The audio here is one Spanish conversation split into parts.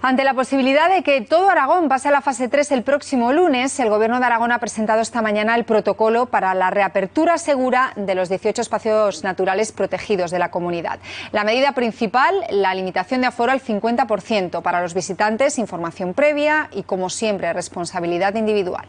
Ante la posibilidad de que todo Aragón pase a la fase 3 el próximo lunes, el Gobierno de Aragón ha presentado esta mañana el protocolo para la reapertura segura de los 18 espacios naturales protegidos de la comunidad. La medida principal, la limitación de aforo al 50% para los visitantes, información previa y, como siempre, responsabilidad individual.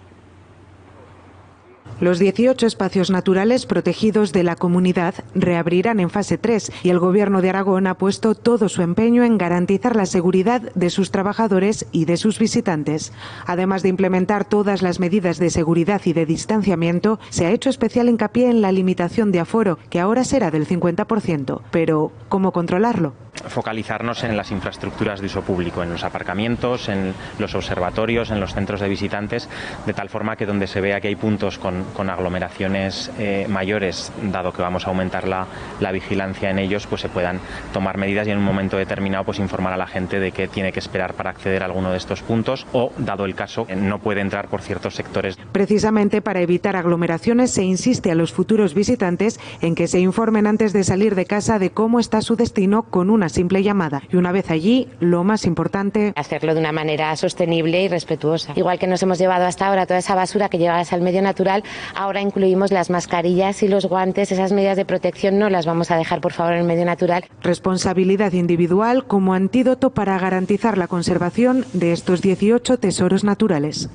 Los 18 espacios naturales protegidos de la comunidad reabrirán en fase 3 y el Gobierno de Aragón ha puesto todo su empeño en garantizar la seguridad de sus trabajadores y de sus visitantes. Además de implementar todas las medidas de seguridad y de distanciamiento, se ha hecho especial hincapié en la limitación de aforo, que ahora será del 50%. Pero, ¿cómo controlarlo? Focalizarnos en las infraestructuras de uso público, en los aparcamientos, en los observatorios, en los centros de visitantes, de tal forma que donde se vea que hay puntos con, aglomeraciones eh, mayores, dado que vamos a aumentar la, la, vigilancia en ellos, pues se puedan tomar medidas y en un momento determinado pues informar a la gente de que tiene que esperar para acceder a alguno de estos puntos o, dado el caso, no puede entrar por ciertos sectores. Precisamente para evitar aglomeraciones se insiste a los futuros visitantes en que se informen antes de salir de casa de cómo está su destino con una simple llamada. Y una vez allí, lo más importante... Hacerlo de una manera sostenible y respetuosa. Igual que nos hemos llevado hasta ahora toda esa basura que llevas al medio natural, ahora incluimos las mascarillas y los guantes, esas medidas de protección no las vamos a dejar por favor en el medio natural. Responsabilidad individual como antídoto para garantizar la conservación de estos 18 tesoros naturales.